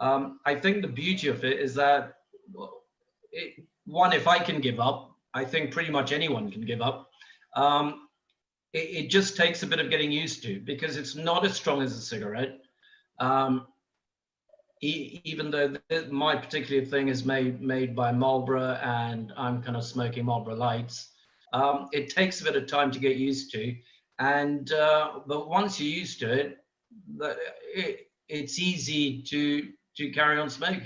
I think the beauty of it is that it, one, if I can give up, I think pretty much anyone can give up. Um, it, it, just takes a bit of getting used to because it's not as strong as a cigarette. Um, e even though my particular thing is made made by Marlboro and I'm kind of smoking Marlboro Lights, um, it takes a bit of time to get used to. And uh, but once you're used to it, it, it's easy to to carry on smoking.